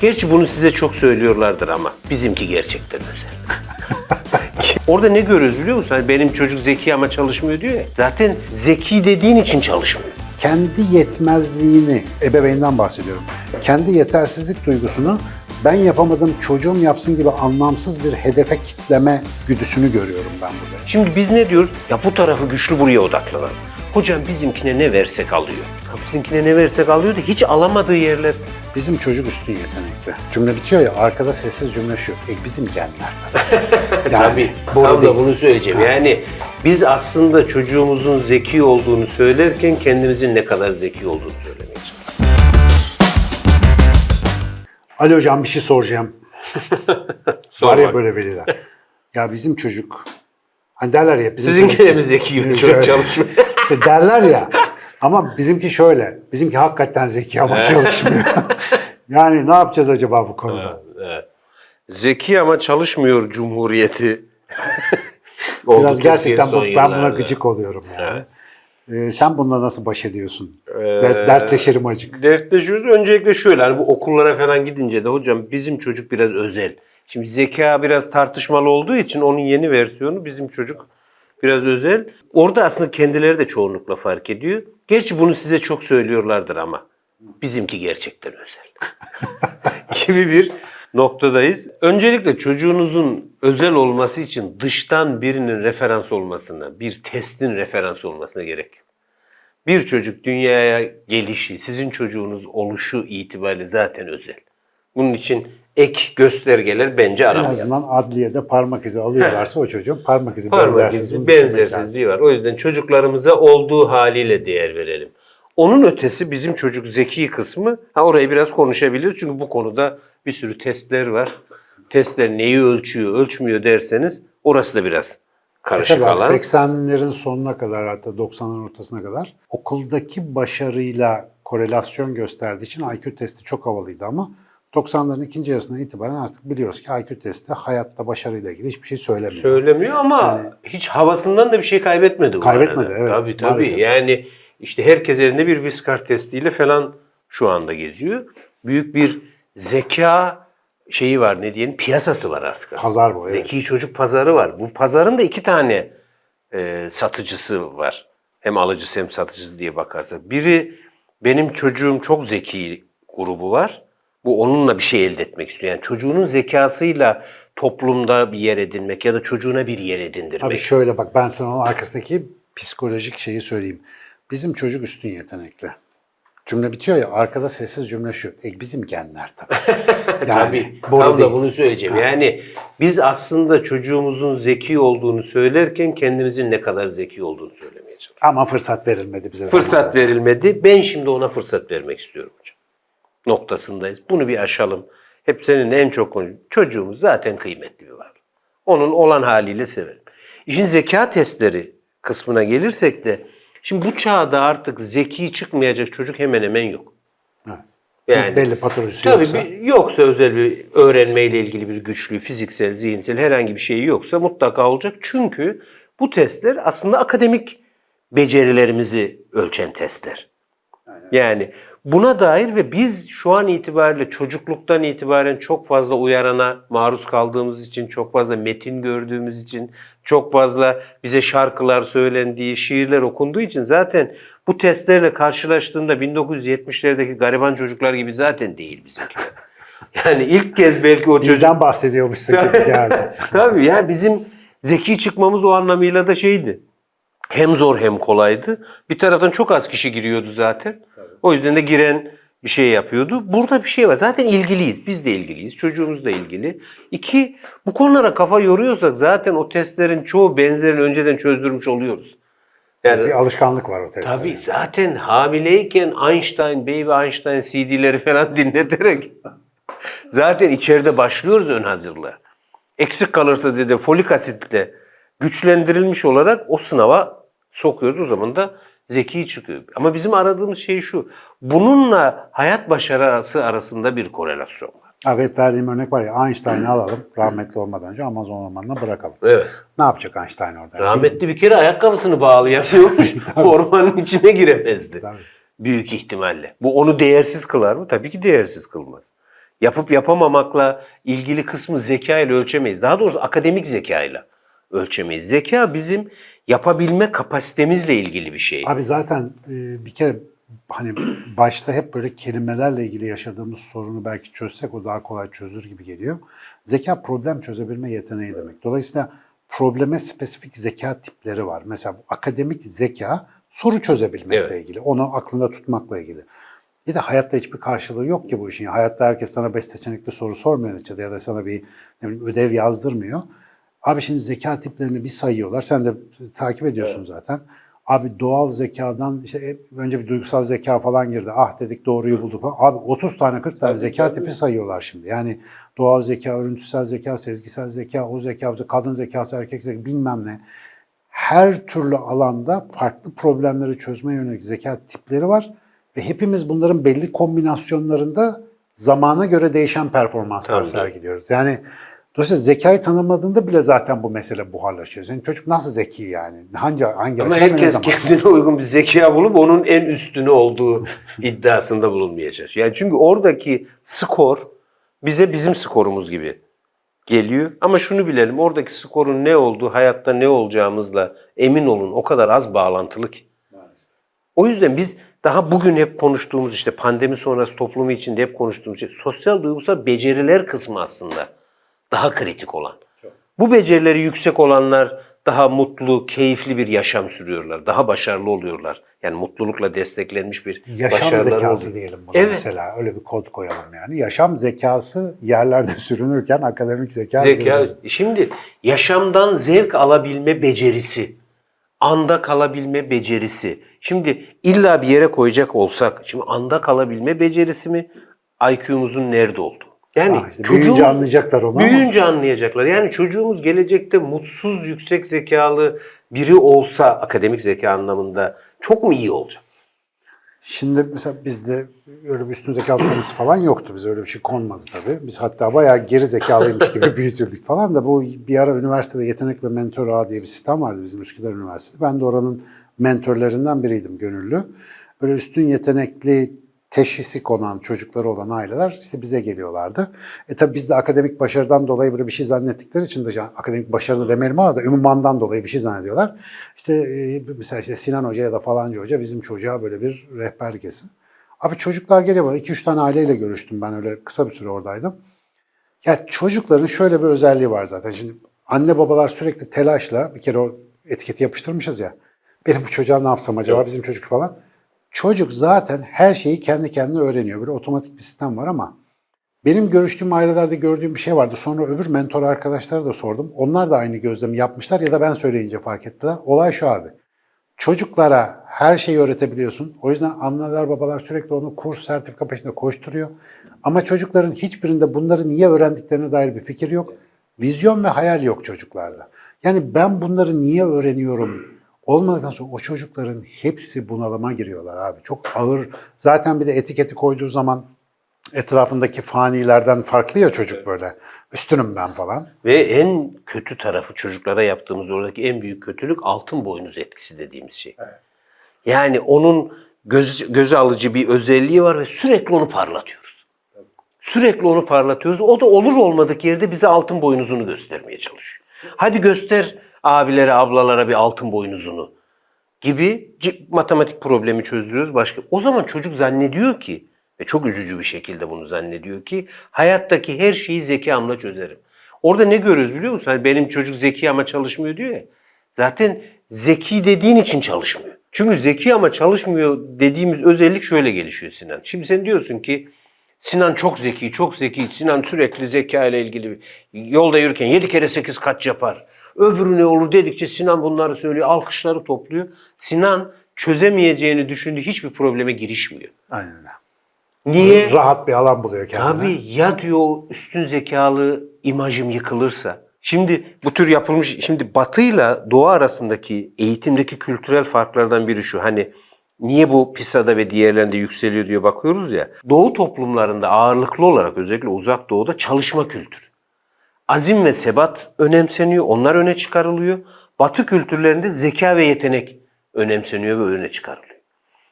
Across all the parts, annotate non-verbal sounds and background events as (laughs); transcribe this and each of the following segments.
Gerçi bunu size çok söylüyorlardır ama bizimki gerçekten özel. (laughs) Orada ne görüyoruz biliyor musun? Hani benim çocuk zeki ama çalışmıyor diyor ya. Zaten zeki dediğin için çalışmıyor. kendi yetmezliğini, ebeveynden bahsediyorum. Kendi yetersizlik duygusunu ben yapamadım çocuğum yapsın gibi anlamsız bir hedefe kitleme güdüsünü görüyorum ben burada. Şimdi biz ne diyoruz? Ya bu tarafı güçlü buraya odaklanalım. Hocam bizimkine ne versek alıyor. Bizimkine ne versek alıyor da hiç alamadığı yerler. Bizim çocuk üstün yetenekli. Cümle bitiyor ya arkada sessiz cümle şu. E bizim genler. (laughs) Yani Tabii. Tam da bunu söyleyeceğim. Yani biz aslında çocuğumuzun zeki olduğunu söylerken kendimizin ne kadar zeki olduğunu çalışıyoruz. Ali hocam bir şey soracağım. (laughs) Sor Var ya bak. böyle veliler. Ya bizim çocuk hani derler ya bizim Sizinki çocuk- de mi zeki? Çok çalışmıyor. Derler ya. (laughs) Ama bizimki şöyle. Bizimki hakikaten zeki ama çalışmıyor. (laughs) yani ne yapacağız acaba bu konuda? Zeki ama çalışmıyor Cumhuriyeti. (laughs) Biraz gerçekten bu, ben buna gıcık oluyorum yani. Ee, sen bununla nasıl baş ediyorsun? Der- dertleşelim acık. Dertleşiyoruz. Öncelikle şöyle hani bu okullara falan gidince de hocam bizim çocuk biraz özel. Şimdi zeka biraz tartışmalı olduğu için onun yeni versiyonu bizim çocuk biraz özel. Orada aslında kendileri de çoğunlukla fark ediyor. Gerçi bunu size çok söylüyorlardır ama bizimki gerçekten özel. (laughs) gibi bir noktadayız. Öncelikle çocuğunuzun özel olması için dıştan birinin referans olmasına, bir testin referans olmasına gerek yok. Bir çocuk dünyaya gelişi, sizin çocuğunuz oluşu itibariyle zaten özel. Bunun için ek göstergeler bence En aramayalım. azından adliyede parmak izi alıyorlarsa o çocuğun parmak izi Parmak izi lazım. benzersizliği var. O yüzden çocuklarımıza olduğu haliyle değer verelim. Onun ötesi bizim çocuk zeki kısmı, ha orayı biraz konuşabiliriz çünkü bu konuda bir sürü testler var. Testler neyi ölçüyor, ölçmüyor derseniz orası da biraz karışık abi, alan. 80'lerin sonuna kadar hatta 90'ların ortasına kadar okuldaki başarıyla korelasyon gösterdiği için IQ testi çok havalıydı ama 90'ların ikinci yarısından itibaren artık biliyoruz ki IQ testi hayatta başarıyla ilgili hiçbir şey söylemiyor. Söylemiyor ama hiç havasından da bir şey kaybetmedi. bu Kaybetmedi, arada. evet, Tabii tabii. maalesef. Yani işte herkes elinde bir Viskar testiyle falan şu anda geziyor. Büyük bir zeka şeyi var ne diyelim piyasası var artık aslında. Pazar bu, evet. Zeki çocuk pazarı var. Bu pazarın da iki tane e, satıcısı var. Hem alıcısı hem satıcısı diye bakarsak. Biri benim çocuğum çok zeki grubu var. Bu onunla bir şey elde etmek istiyor. Yani çocuğunun zekasıyla toplumda bir yer edinmek ya da çocuğuna bir yer edindirmek. Abi şöyle bak ben sana onun arkasındaki psikolojik şeyi söyleyeyim. Bizim çocuk üstün yetenekli. Cümle bitiyor ya arkada sessiz cümle şu. E bizim genler tabii. (laughs) Yani Tabii. boru Tam da bunu söyleyeceğim. Yani biz aslında çocuğumuzun zeki olduğunu söylerken kendimizin ne kadar zeki olduğunu söylemeye çalışıyoruz. Ama fırsat verilmedi bize. Fırsat verilmedi. Ben şimdi ona fırsat vermek istiyorum hocam. Noktasındayız. Bunu bir aşalım. Hep senin en çok konu. Çocuğumuz zaten kıymetli bir varlık. Onun olan haliyle severim. İşin zeka testleri kısmına gelirsek de şimdi bu çağda artık zeki çıkmayacak çocuk hemen hemen yok. Evet. Yani belli patolojisi Tabii yoksa. bir- yoksa özel bir öğrenmeyle ilgili bir güçlü, fiziksel, zihinsel herhangi bir şey yoksa mutlaka olacak. Çünkü bu testler aslında akademik becerilerimizi ölçen testler. Yani buna dair ve biz şu an itibariyle çocukluktan itibaren çok fazla uyarana maruz kaldığımız için, çok fazla metin gördüğümüz için, çok fazla bize şarkılar söylendiği, şiirler okunduğu için zaten bu testlerle karşılaştığında 1970'lerdeki gariban çocuklar gibi zaten değil bizimkiler. (laughs) Yani ilk kez belki o çocuk Bizden bahsediyormuşsun gibi (laughs) geldi. Tabii ya bizim zeki çıkmamız o anlamıyla da şeydi. Hem zor hem kolaydı. Bir taraftan çok az kişi giriyordu zaten. O yüzden de giren bir şey yapıyordu. Burada bir şey var. Zaten ilgiliyiz. Biz de ilgiliyiz. Çocuğumuz da ilgili. İki, bu konulara kafa yoruyorsak zaten o testlerin çoğu benzerini önceden çözdürmüş oluyoruz. Yani bir alışkanlık var o testte. Tabii zaten hamileyken Einstein, Baby Einstein CD'leri falan (laughs) dinleterek zaten içeride başlıyoruz ön hazırlığa. Eksik kalırsa dedi folik asitle güçlendirilmiş olarak o sınava sokuyoruz. O zaman da zeki çıkıyor. Ama bizim aradığımız şey şu. Bununla hayat başarısı arasında bir korelasyon var. Hep verdiğim örnek var ya Einstein'ı alalım rahmetli olmadan önce Amazon ormanına bırakalım. Evet. Ne yapacak Einstein orada? Rahmetli bir kere ayakkabısını (laughs) bağlayamıyormuş. Ormanın içine giremezdi. Tabii. Büyük ihtimalle. Bu onu değersiz kılar mı? Tabii ki değersiz kılmaz. Yapıp yapamamakla ilgili kısmı zeka ile ölçemeyiz. Daha doğrusu akademik zeka ile ölçemeyiz. Zeka bizim yapabilme kapasitemizle ilgili bir şey. Abi zaten e, bir kere hani başta hep böyle kelimelerle ilgili yaşadığımız sorunu belki çözsek o daha kolay çözülür gibi geliyor. Zeka problem çözebilme yeteneği demek. Dolayısıyla probleme spesifik zeka tipleri var. Mesela bu akademik zeka soru çözebilmekle Evet. ilgili, onu aklında tutmakla ilgili. Bir de hayatta hiçbir karşılığı yok ki bu işin. Hayatta herkes sana beş seçenekli soru sormuyor neticede ya da sana bir ne bileyim, ödev yazdırmıyor. Abi şimdi zeka tiplerini bir sayıyorlar. Sen de takip ediyorsun zaten. Abi doğal zekadan işte önce bir duygusal zeka falan girdi. Ah dedik doğruyu bulduk. falan. Abi 30 tane 40 tane zeka tipi sayıyorlar şimdi. Yani doğal zeka, örüntüsel zeka, sezgisel zeka, o zeka, kadın zekası, erkek zekası bilmem ne. Her türlü alanda farklı problemleri çözmeye yönelik zeka tipleri var. Ve hepimiz bunların belli kombinasyonlarında zamana göre değişen performanslar sergiliyoruz. Yani dolayısıyla zekayı tanımadığında bile zaten bu mesele buharlaşıyor. Senin çocuk nasıl zeki yani? Hangi, hangi Ama herkes kendine uygun bir zeka bulup onun en üstünü olduğu (laughs) iddiasında bulunmaya çalışıyor. Yani çünkü oradaki skor bize bizim skorumuz gibi geliyor. Ama şunu bilelim oradaki skorun ne olduğu, hayatta ne olacağımızla emin olun o kadar az bağlantılı ki. O yüzden biz daha bugün hep konuştuğumuz işte pandemi sonrası toplumu içinde hep konuştuğumuz şey sosyal duygusal beceriler kısmı aslında daha kritik olan. Bu becerileri yüksek olanlar daha mutlu, keyifli bir yaşam sürüyorlar. Daha başarılı oluyorlar. Yani mutlulukla desteklenmiş bir Yaşam zekası oluyor. diyelim buna Evet. mesela. Öyle bir kod koyalım yani. Yaşam zekası yerlerde (laughs) sürünürken akademik zeka, Zeka. zirvede. Şimdi yaşamdan zevk alabilme becerisi, anda kalabilme becerisi. Şimdi illa bir yere koyacak olsak, şimdi anda kalabilme becerisi mi, IQ'muzun nerede olduğu? Yani Ha, işte büyüyünce anlayacaklar onu ama. Büyüyünce anlayacaklar. Yani çocuğumuz gelecekte mutsuz, yüksek zekalı biri olsa akademik zeka anlamında çok mu iyi olacak? Şimdi mesela bizde öyle bir üstün zekalı tanısı falan yoktu. Bize öyle bir şey konmadı tabii. Biz hatta bayağı geri zekalıymış gibi (laughs) büyütüldük falan da bu bir ara üniversitede yetenek ve mentor ağı diye bir sistem vardı bizim Üsküdar Üniversitesi. Ben de oranın mentörlerinden biriydim gönüllü. Böyle üstün yetenekli teşhisi konan çocukları olan aileler işte bize geliyorlardı. E tabii biz de akademik başarıdan dolayı böyle bir şey zannettikleri için de yani akademik başarı da demeyelim ama da ünvandan dolayı bir şey zannediyorlar. İşte e, mesela işte Sinan Hoca ya da falanca hoca bizim çocuğa böyle bir rehberlik etsin. Abi çocuklar geliyor bana. 2-3 tane aileyle görüştüm ben öyle kısa bir süre oradaydım. Ya çocukların şöyle bir özelliği var zaten. Şimdi anne babalar sürekli telaşla bir kere o etiketi yapıştırmışız ya. Benim bu çocuğa ne yapsam acaba bizim çocuk falan. Çocuk zaten her şeyi kendi kendine öğreniyor. Böyle otomatik bir sistem var ama benim görüştüğüm ailelerde gördüğüm bir şey vardı. Sonra öbür mentor arkadaşlara da sordum. Onlar da aynı gözlemi yapmışlar ya da ben söyleyince fark ettiler. Olay şu abi. Çocuklara her şeyi öğretebiliyorsun. O yüzden anneler babalar sürekli onu kurs, sertifika peşinde koşturuyor. Ama çocukların hiçbirinde bunları niye öğrendiklerine dair bir fikir yok. Vizyon ve hayal yok çocuklarda. Yani ben bunları niye öğreniyorum olmadıktan sonra o çocukların hepsi bunalıma giriyorlar abi. Çok ağır. Zaten bir de etiketi koyduğu zaman etrafındaki fanilerden farklı ya çocuk böyle. Üstünüm ben falan. Ve en kötü tarafı çocuklara yaptığımız oradaki en büyük kötülük altın boynuz etkisi dediğimiz şey. Yani onun göz, göze alıcı bir özelliği var ve sürekli onu parlatıyoruz. Sürekli onu parlatıyoruz. O da olur olmadık yerde bize altın boynuzunu göstermeye çalışıyor. Hadi göster abilere, ablalara bir altın boynuzunu gibi matematik problemi çözdürüyoruz başka. O zaman çocuk zannediyor ki ve çok üzücü bir şekilde bunu zannediyor ki hayattaki her şeyi zekamla çözerim. Orada ne görüyoruz biliyor musun? Hani benim çocuk zeki ama çalışmıyor diyor ya. Zaten zeki dediğin için çalışmıyor. Çünkü zeki ama çalışmıyor dediğimiz özellik şöyle gelişiyor Sinan. Şimdi sen diyorsun ki Sinan çok zeki, çok zeki. Sinan sürekli zeka ile ilgili yolda yürürken 7 kere 8 kaç yapar. Öbürü ne olur dedikçe Sinan bunları söylüyor, alkışları topluyor. Sinan çözemeyeceğini düşündüğü hiçbir probleme girişmiyor. Aynen öyle. Niye? Rahat bir alan buluyor kendine. Tabii ya diyor üstün zekalı imajım yıkılırsa. Şimdi bu tür yapılmış, şimdi batıyla doğu arasındaki eğitimdeki kültürel farklardan biri şu. Hani niye bu PISA'da ve diğerlerinde yükseliyor diye bakıyoruz ya. Doğu toplumlarında ağırlıklı olarak özellikle uzak doğuda çalışma kültürü. Azim ve sebat önemseniyor, onlar öne çıkarılıyor. Batı kültürlerinde zeka ve yetenek önemseniyor ve öne çıkarılıyor.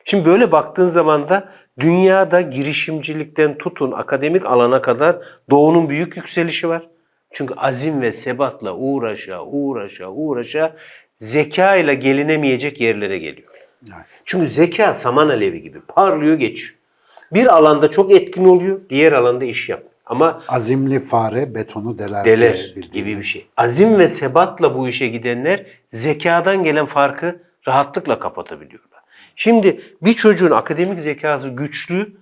Şimdi böyle baktığın zaman da dünyada girişimcilikten tutun akademik alana kadar doğunun büyük yükselişi var. Çünkü azim ve sebatla uğraşa uğraşa uğraşa zeka ile gelinemeyecek yerlere geliyor. Evet. Çünkü zeka saman alevi gibi parlıyor geçiyor. Bir alanda çok etkin oluyor, diğer alanda iş yap. Ama Azimli fare betonu deler. deler gibi bir şey. Azim ve sebatla bu işe gidenler zekadan gelen farkı rahatlıkla kapatabiliyorlar. Şimdi bir çocuğun akademik zekası güçlü,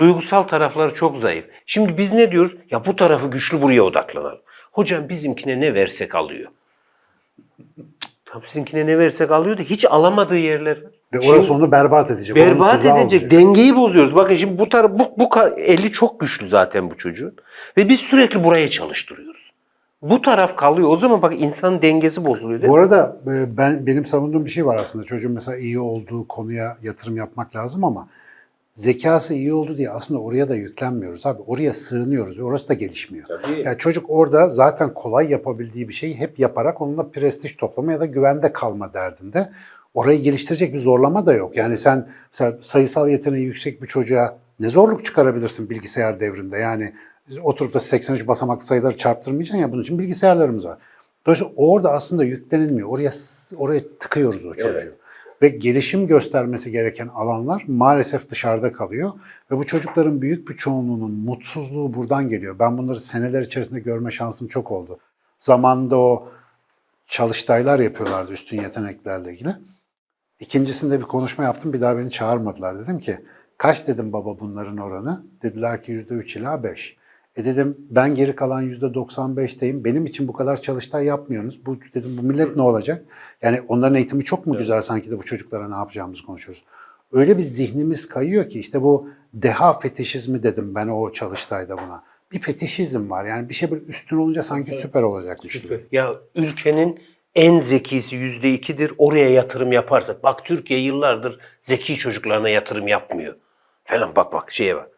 duygusal tarafları çok zayıf. Şimdi biz ne diyoruz? Ya bu tarafı güçlü buraya odaklanalım. Hocam bizimkine ne versek alıyor. Tam sizinkine ne versek alıyor da hiç alamadığı yerler var. Ve Şimdi- orası onu berbat edecek. Berbat edecek. olacak. Dengeyi bozuyoruz. Bakın şimdi bu taraf bu, bu eli çok güçlü zaten bu çocuğun. Ve biz sürekli buraya çalıştırıyoruz. Bu taraf kalıyor. O zaman bak insan dengesi bozuluyor değil Bu arada e, ben benim savunduğum bir şey var aslında. Çocuğun mesela iyi olduğu konuya yatırım yapmak lazım ama zekası iyi oldu diye aslında oraya da yüklenmiyoruz abi. Oraya sığınıyoruz orası da gelişmiyor. Tabii. Ya çocuk orada zaten kolay yapabildiği bir şeyi hep yaparak onunla prestij toplama ya da güvende kalma derdinde. Orayı geliştirecek bir zorlama da yok. Yani sen sayısal yeteneği yüksek bir çocuğa ne zorluk çıkarabilirsin bilgisayar devrinde? Yani oturup da 83 basamaklı sayıları çarptırmayacaksın ya bunun için bilgisayarlarımız var. Dolayısıyla orada aslında yüklenilmiyor. Oraya oraya tıkıyoruz o çocuğu. Evet. Ve gelişim göstermesi gereken alanlar maalesef dışarıda kalıyor. Ve bu çocukların büyük bir çoğunluğunun mutsuzluğu buradan geliyor. Ben bunları seneler içerisinde görme şansım çok oldu. Zamanında o çalıştaylar yapıyorlardı üstün yeteneklerle ilgili. İkincisinde bir konuşma yaptım. Bir daha beni çağırmadılar. Dedim ki kaç dedim baba bunların oranı? Dediler ki %3 ila 5. E dedim ben geri kalan %95'teyim. Benim için bu kadar çalıştay yapmıyorsunuz. Bu dedim bu millet ne olacak? Yani onların eğitimi çok mu güzel sanki de bu çocuklara ne yapacağımızı konuşuyoruz. Öyle bir zihnimiz kayıyor ki işte bu deha fetişizmi dedim ben o çalıştayda buna. Bir fetişizm var. Yani bir şey böyle üstün olunca sanki süper olacakmış gibi. Ya ülkenin en zekisi yüzde ikidir. Oraya yatırım yaparsak. Bak Türkiye yıllardır zeki çocuklarına yatırım yapmıyor. Falan bak bak şeye bak.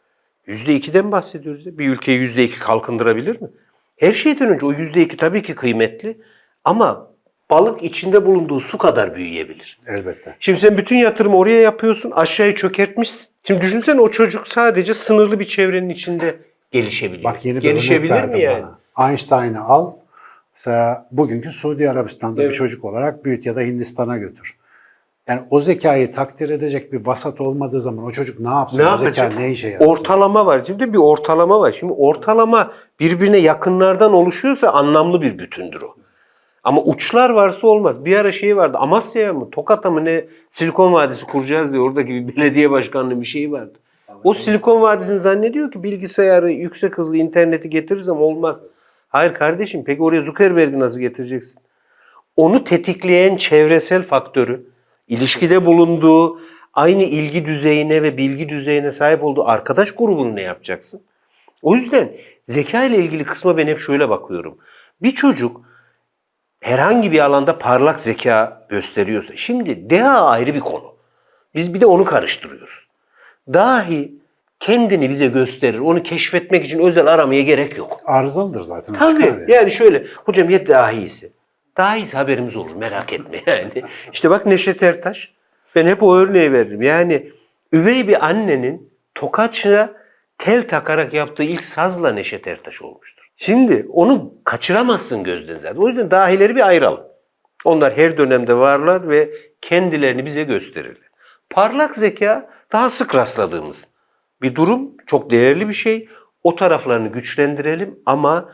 Yüzde ikiden bahsediyoruz. ya. Bir ülkeyi yüzde iki kalkındırabilir mi? Her şeyden önce o yüzde iki tabii ki kıymetli. Ama balık içinde bulunduğu su kadar büyüyebilir. Elbette. Şimdi sen bütün yatırımı oraya yapıyorsun, aşağıyı çökertmişsin. Şimdi düşünsene o çocuk sadece sınırlı bir çevrenin içinde gelişebiliyor. Bak yeni bir örnek Gelişebilir verdim mi yani? bana. Einstein'ı al. Mesela bugünkü Suudi Arabistan'da Evet. bir çocuk olarak büyüt ya da Hindistan'a götür. Yani o zekayı takdir edecek bir vasat olmadığı zaman o çocuk ne yapsın? Ne o zeka ne işe yarasın? Ortalama var. Şimdi bir ortalama var. Şimdi ortalama birbirine yakınlardan oluşuyorsa anlamlı bir bütündür o. Ama uçlar varsa olmaz. Bir ara şey vardı. Amasya'ya mı, Tokat'a mı ne Silikon Vadisi kuracağız diye oradaki bir belediye başkanlığı bir şey vardı. O Silikon Vadisi'ni zannediyor ki bilgisayarı, yüksek hızlı interneti getirirsem olmaz. Hayır kardeşim peki oraya Zuckerberg'i nasıl getireceksin? Onu tetikleyen çevresel faktörü, ilişkide bulunduğu, aynı ilgi düzeyine ve bilgi düzeyine sahip olduğu arkadaş grubunu ne yapacaksın? O yüzden zeka ile ilgili kısma ben hep şöyle bakıyorum. Bir çocuk herhangi bir alanda parlak zeka gösteriyorsa, şimdi deha ayrı bir konu. Biz bir de onu karıştırıyoruz. Dahi kendini bize gösterir. Onu keşfetmek için özel aramaya gerek yok. Arızalıdır zaten. Tabii. yani. Yani şöyle, hocam ya dahisi. Dahisi haberimiz olur merak etme (laughs) yani. İşte bak Neşet Ertaş. Ben hep o örneği veririm. Yani üvey bir annenin tokaçına tel takarak yaptığı ilk sazla Neşet Ertaş olmuştur. Şimdi onu kaçıramazsın gözden zaten. O yüzden dahileri bir ayıralım. Onlar her dönemde varlar ve kendilerini bize gösterirler. Parlak zeka daha sık rastladığımız bir durum. Çok değerli bir şey. O taraflarını güçlendirelim ama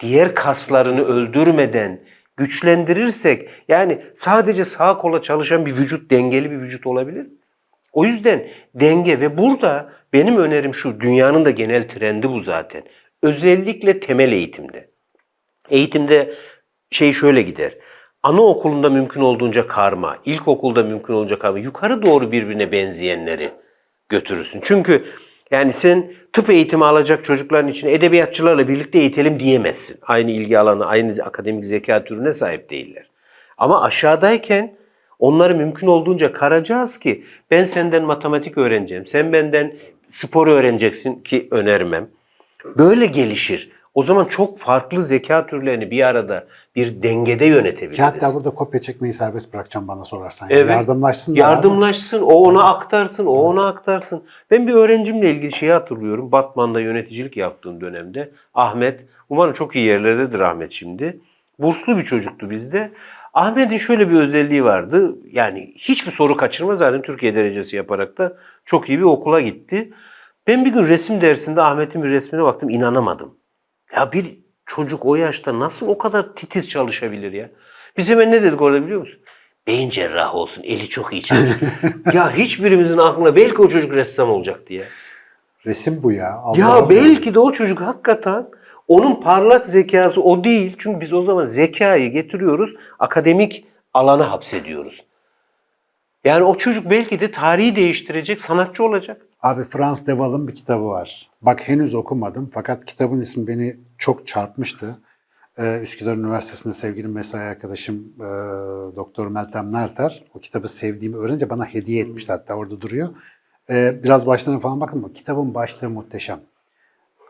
diğer kaslarını öldürmeden güçlendirirsek yani sadece sağa kola çalışan bir vücut dengeli bir vücut olabilir. O yüzden denge ve burada benim önerim şu dünyanın da genel trendi bu zaten. Özellikle temel eğitimde. Eğitimde şey şöyle gider. Anaokulunda mümkün olduğunca karma, ilkokulda mümkün olunca karma, yukarı doğru birbirine benzeyenleri götürürsün. Çünkü yani sen tıp eğitimi alacak çocukların için edebiyatçılarla birlikte eğitelim diyemezsin. Aynı ilgi alanı, aynı akademik zeka türüne sahip değiller. Ama aşağıdayken onları mümkün olduğunca karacağız ki ben senden matematik öğreneceğim, sen benden spor öğreneceksin ki önermem. Böyle gelişir. O zaman çok farklı zeka türlerini bir arada bir dengede yönetebiliriz. Ki hatta burada kopya çekmeyi serbest bırakacağım bana sorarsan. Evet. Yardımlaşsın Yardımlaşsın, o ona aktarsın, o ona aktarsın. Ben bir öğrencimle ilgili şeyi hatırlıyorum. Batman'da yöneticilik yaptığım dönemde Ahmet, umarım çok iyi yerlerdedir Ahmet şimdi. Burslu bir çocuktu bizde. Ahmet'in şöyle bir özelliği vardı. Yani hiçbir soru kaçırmaz zaten Türkiye derecesi yaparak da çok iyi bir okula gitti. Ben bir gün resim dersinde Ahmet'in bir resmine baktım inanamadım. Ya bir çocuk o yaşta nasıl o kadar titiz çalışabilir ya? Biz hemen ne dedik orada biliyor musun? Beyin cerrahı olsun, eli çok iyi çalışır. (laughs) ya hiçbirimizin aklına belki o çocuk ressam olacak diye. Resim bu ya. Allah'ım Ya belki de o çocuk hakikaten onun parlak zekası o değil. Çünkü biz o zaman zekayı getiriyoruz, akademik alana hapsediyoruz. Yani o çocuk belki de tarihi değiştirecek sanatçı olacak. Abi Frans Deval'ın bir kitabı var. Bak henüz okumadım fakat kitabın ismi beni çok çarpmıştı. Ee, Üsküdar Üniversitesi'nde sevgili mesai arkadaşım e, Doktor Meltem Nerter o kitabı sevdiğimi öğrenince bana hediye etmişti hatta orada duruyor. Ee, biraz başlarına falan baktım ama kitabın başlığı muhteşem.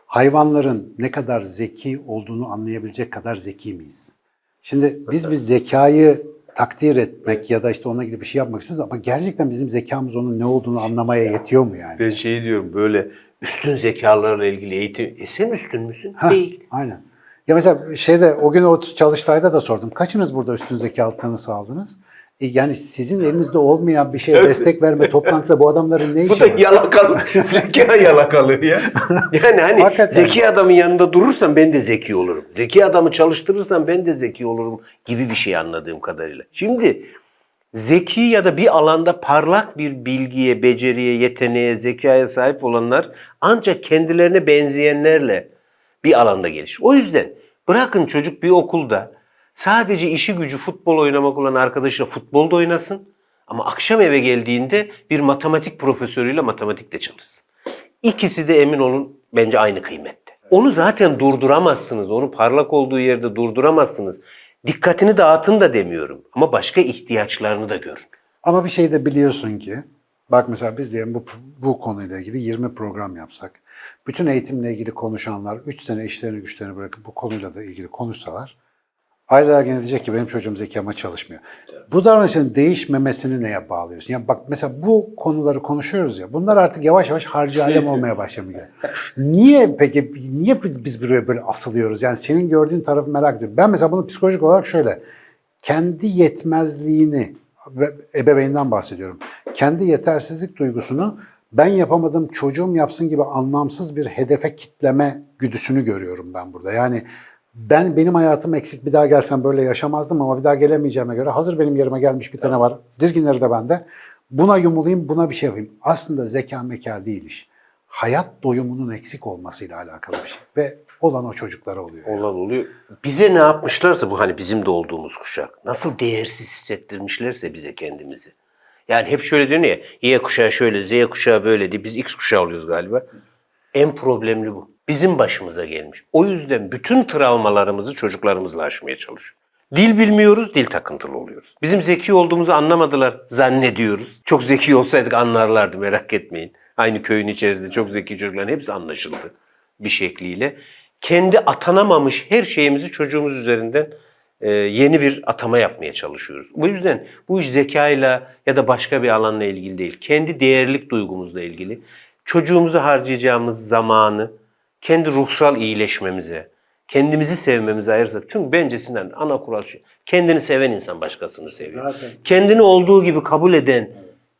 Hayvanların ne kadar zeki olduğunu anlayabilecek kadar zeki miyiz? Şimdi biz bir zekayı takdir etmek ya da işte ona gibi bir şey yapmak istiyoruz ama gerçekten bizim zekamız onun ne olduğunu anlamaya yetiyor mu yani? Ben şey diyorum böyle üstün zekalarla ilgili eğitim. E sen üstün müsün? Ha, Değil. Aynen. Ya mesela şeyde o gün o çalıştayda da sordum. Kaçınız burada üstün zeka tanısı aldınız? E yani sizin elinizde olmayan bir şeye destek verme toplantısı bu adamların ne Bu işi da var? yalakalı. (laughs) zeka yalakalı ya. Yani hani Hakikaten. zeki adamın yanında durursam ben de zeki olurum. Zeki adamı çalıştırırsam ben de zeki olurum gibi bir şey anladığım kadarıyla. Şimdi zeki ya da bir alanda parlak bir bilgiye, beceriye, yeteneğe, zekaya sahip olanlar ancak kendilerine benzeyenlerle bir alanda gelişir. O yüzden bırakın çocuk bir okulda sadece işi gücü futbol oynamak olan arkadaşıyla futbolda oynasın. Ama akşam eve geldiğinde bir matematik profesörüyle matematikte çalışsın. İkisi de emin olun bence aynı kıymette. Onu zaten durduramazsınız. Onu parlak olduğu yerde durduramazsınız. Dikkatini dağıtın da demiyorum. Ama başka ihtiyaçlarını da görün. Ama bir şey de biliyorsun ki bak mesela biz diyelim bu, bu konuyla ilgili 20 program yapsak. Bütün eğitimle ilgili konuşanlar 3 sene işlerini güçlerini bırakıp bu konuyla da ilgili konuşsalar aileler gene diyecek ki benim çocuğum zeki ama çalışmıyor. Bu davranışın değişmemesini neye bağlıyorsun? Yani bak mesela bu konuları konuşuyoruz ya bunlar artık yavaş yavaş harcı alem olmaya başlamıyor. Niye peki niye biz buraya böyle asılıyoruz? Yani senin gördüğün tarafı merak ediyorum. Ben mesela bunu psikolojik olarak şöyle kendi yetmezliğini ve ebeveynden bahsediyorum. Kendi yetersizlik duygusunu ben yapamadım çocuğum yapsın gibi anlamsız bir hedefe kitleme güdüsünü görüyorum ben burada. Yani ben benim hayatım eksik bir daha gelsem böyle yaşamazdım ama bir daha gelemeyeceğime göre hazır benim yerime gelmiş bir tane var. Dizginleri de bende. Buna yumulayım, buna bir şey yapayım. Aslında zeka meka değil iş. Hayat doyumunun eksik olmasıyla alakalı bir şey. Ve olan o çocuklara oluyor. Olan oluyor. Bize ne yapmışlarsa bu hani bizim de olduğumuz kuşak. Nasıl değersiz hissettirmişlerse bize kendimizi. Yani hep şöyle diyor ya Y kuşağı şöyle, Z kuşağı böyle diye biz X kuşağı oluyoruz galiba. En problemli bu. Bizim başımıza gelmiş. O yüzden bütün travmalarımızı çocuklarımızla aşmaya çalışıyoruz. Dil bilmiyoruz, dil takıntılı oluyoruz. Bizim zeki olduğumuzu anlamadılar zannediyoruz. Çok zeki olsaydık anlarlardı merak etmeyin. Aynı köyün içerisinde çok zeki çocukların hepsi anlaşıldı bir şekliyle. Kendi atanamamış her şeyimizi çocuğumuz üzerinden e, yeni bir atama yapmaya çalışıyoruz. Bu yüzden bu iş zekayla ya da başka bir alanla ilgili değil. Kendi değerlik duygumuzla ilgili. Çocuğumuzu harcayacağımız zamanı kendi ruhsal iyileşmemize, kendimizi sevmemize ayırsak. Çünkü bence Sinan ana kural şu. Kendini seven insan başkasını seviyor. Zaten. Kendini olduğu gibi kabul eden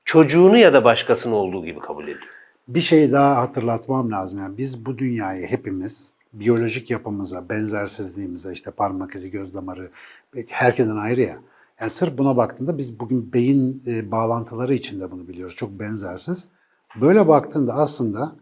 çocuğunu ya da başkasını olduğu gibi kabul ediyor. Bir şey daha hatırlatmam lazım. Yani biz bu dünyayı hepimiz biyolojik yapımıza, benzersizliğimize, işte parmak izi, göz damarı, herkesten ayrı ya. Yani sırf buna baktığında biz bugün beyin e, bağlantıları içinde bunu biliyoruz. Çok benzersiz. Böyle baktığında aslında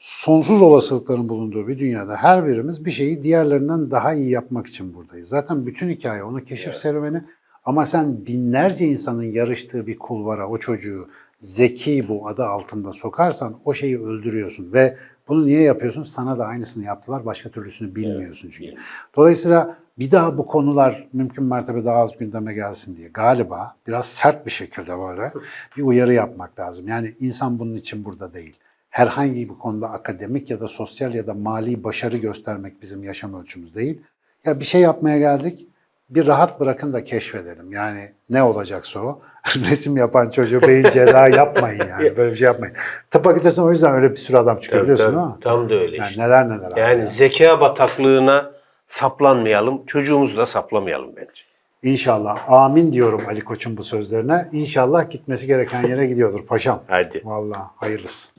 sonsuz olasılıkların bulunduğu bir dünyada her birimiz bir şeyi diğerlerinden daha iyi yapmak için buradayız. Zaten bütün hikaye onu keşif serüveni. Ama sen binlerce insanın yarıştığı bir kulvara o çocuğu zeki bu adı altında sokarsan o şeyi öldürüyorsun ve bunu niye yapıyorsun? Sana da aynısını yaptılar. Başka türlüsünü bilmiyorsun çünkü. Dolayısıyla bir daha bu konular mümkün mertebe daha az gündeme gelsin diye galiba biraz sert bir şekilde böyle (laughs) bir uyarı yapmak lazım. Yani insan bunun için burada değil. Herhangi bir konuda akademik ya da sosyal ya da mali başarı göstermek bizim yaşam ölçümüz değil. Ya bir şey yapmaya geldik, bir rahat bırakın da keşfedelim. Yani ne olacaksa o. (laughs) Resim yapan çocuğu beyin cerrahı (laughs) yapmayın yani. Böyle bir şey yapmayın. Tıp fakültesine o yüzden öyle bir sürü adam çıkıyor Tabii, biliyorsun tabii. Tam da öyle Yani işte. neler neler. abi Yani ya. zeka bataklığına saplanmayalım. Çocuğumuzu da saplamayalım bence. İnşallah. Amin diyorum Ali Koç'un bu sözlerine. İnşallah gitmesi gereken yere gidiyordur paşam. Hadi. Vallahi hayırlısı.